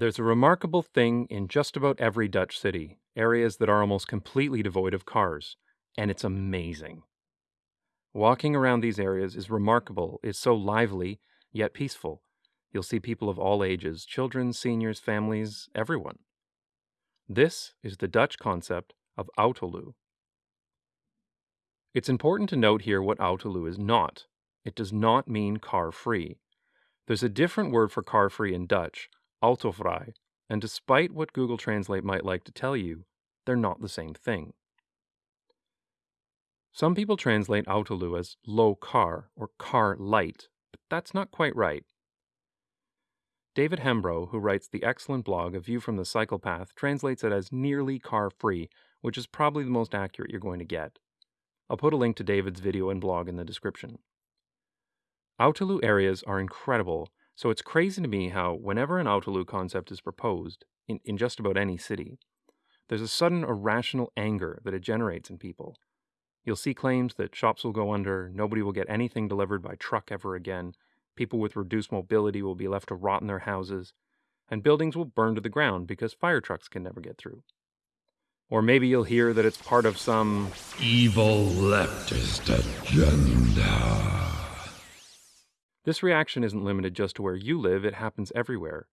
There's a remarkable thing in just about every Dutch city, areas that are almost completely devoid of cars, and it's amazing. Walking around these areas is remarkable, it's so lively, yet peaceful. You'll see people of all ages children, seniors, families, everyone. This is the Dutch concept of autoluw. It's important to note here what autoluw is not. It does not mean car free. There's a different word for car free in Dutch, autovrij, and despite what Google Translate might like to tell you, they're not the same thing. Some people translate autoluw as low car or car light, but that's not quite right. David Hembrow, who writes the excellent blog A View from the Cycle Path, translates it as nearly car free, which is probably the most accurate you're going to get. I'll put a link to David's video and blog in the description. Autoluw areas are incredible, so it's crazy to me how, whenever an Autoluw concept is proposed, in, in just about any city, there's a sudden irrational anger that it generates in people. You'll see claims that shops will go under, nobody will get anything delivered by truck ever again, People with reduced mobility will be left to rot in their houses, and buildings will burn to the ground because fire trucks can never get through. Or maybe you'll hear that it's part of some evil leftist agenda. This reaction isn't limited just to where you live, it happens everywhere.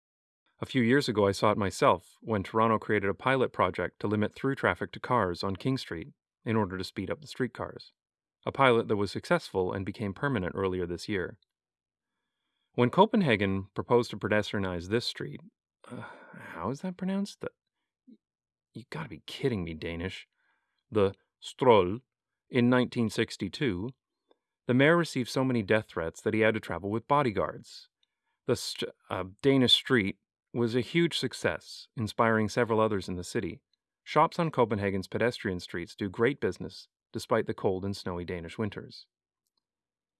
A few years ago, I saw it myself when Toronto created a pilot project to limit through traffic to cars on King Street in order to speed up the streetcars. A pilot that was successful and became permanent earlier this year. When Copenhagen proposed to pedestrianize this street, uh, how is that pronounced? The, you gotta be kidding me, Danish. The Stroll, in 1962, the mayor received so many death threats that he had to travel with bodyguards. The st- uh, Danish street was a huge success, inspiring several others in the city. Shops on Copenhagen's pedestrian streets do great business despite the cold and snowy Danish winters.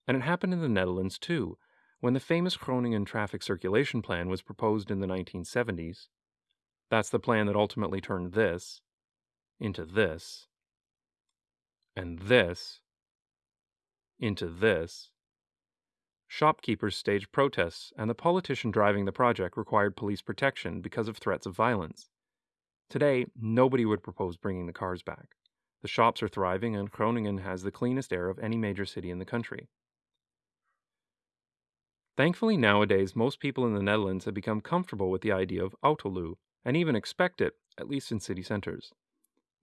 And it happened in the Netherlands too, when the famous Groningen traffic circulation plan was proposed in the 1970s, that's the plan that ultimately turned this into this, and this into this. Shopkeepers staged protests, and the politician driving the project required police protection because of threats of violence. Today, nobody would propose bringing the cars back. The shops are thriving, and Groningen has the cleanest air of any major city in the country. Thankfully, nowadays, most people in the Netherlands have become comfortable with the idea of autoluw and even expect it, at least in city centers.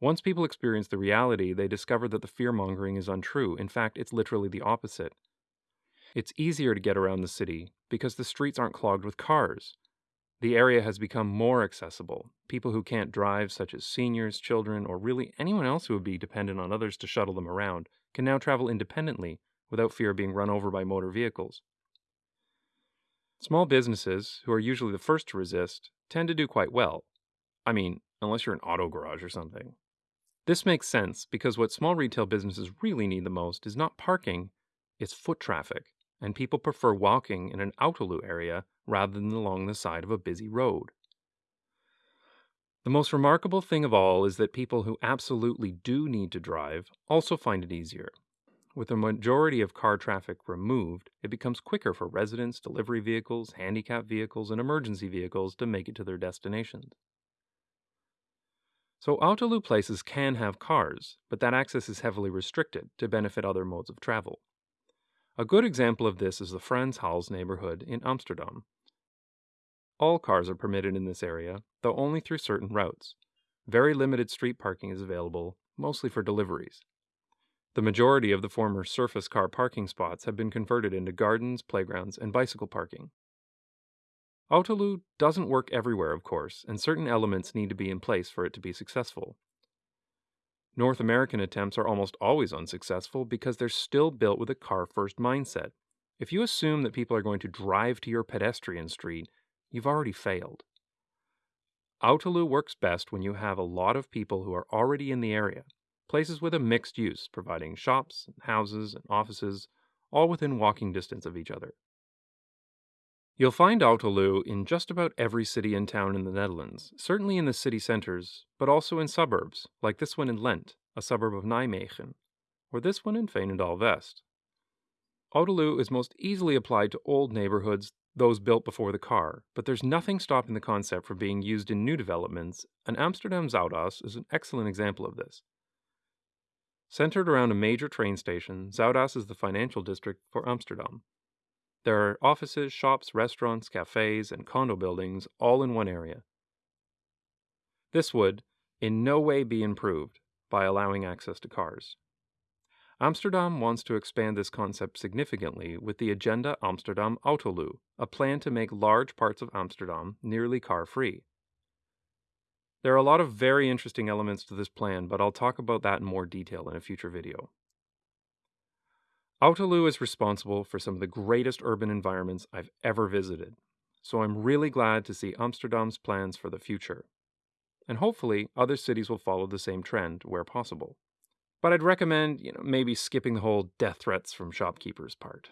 Once people experience the reality, they discover that the fear mongering is untrue. In fact, it's literally the opposite. It's easier to get around the city because the streets aren't clogged with cars. The area has become more accessible. People who can't drive, such as seniors, children, or really anyone else who would be dependent on others to shuttle them around, can now travel independently without fear of being run over by motor vehicles. Small businesses, who are usually the first to resist, tend to do quite well. I mean, unless you're an auto garage or something. This makes sense because what small retail businesses really need the most is not parking, it's foot traffic, and people prefer walking in an Autoluw area rather than along the side of a busy road. The most remarkable thing of all is that people who absolutely do need to drive also find it easier. With the majority of car traffic removed, it becomes quicker for residents, delivery vehicles, handicap vehicles, and emergency vehicles to make it to their destinations. So Autoluw places can have cars, but that access is heavily restricted to benefit other modes of travel. A good example of this is the Frans Hals neighborhood in Amsterdam. All cars are permitted in this area, though only through certain routes. Very limited street parking is available, mostly for deliveries. The majority of the former surface car parking spots have been converted into gardens, playgrounds, and bicycle parking. Autoluw doesn't work everywhere, of course, and certain elements need to be in place for it to be successful. North American attempts are almost always unsuccessful because they're still built with a car first mindset. If you assume that people are going to drive to your pedestrian street, you've already failed. Autoluw works best when you have a lot of people who are already in the area places with a mixed use, providing shops, houses, and offices, all within walking distance of each other. You'll find Autoluw in just about every city and town in the Netherlands, certainly in the city centers, but also in suburbs, like this one in Lent, a suburb of Nijmegen, or this one in Veenendaal West. Autoluw is most easily applied to old neighborhoods, those built before the car, but there's nothing stopping the concept from being used in new developments, and Amsterdam Zuidas is an excellent example of this. Centered around a major train station, Zuidas is the financial district for Amsterdam. There are offices, shops, restaurants, cafes, and condo buildings all in one area. This would, in no way, be improved by allowing access to cars. Amsterdam wants to expand this concept significantly with the Agenda Amsterdam Autoluw, a plan to make large parts of Amsterdam nearly car free. There are a lot of very interesting elements to this plan, but I'll talk about that in more detail in a future video. Autoluw is responsible for some of the greatest urban environments I've ever visited, so I'm really glad to see Amsterdam's plans for the future. And hopefully, other cities will follow the same trend where possible. But I'd recommend, you know, maybe skipping the whole death threats from shopkeepers part.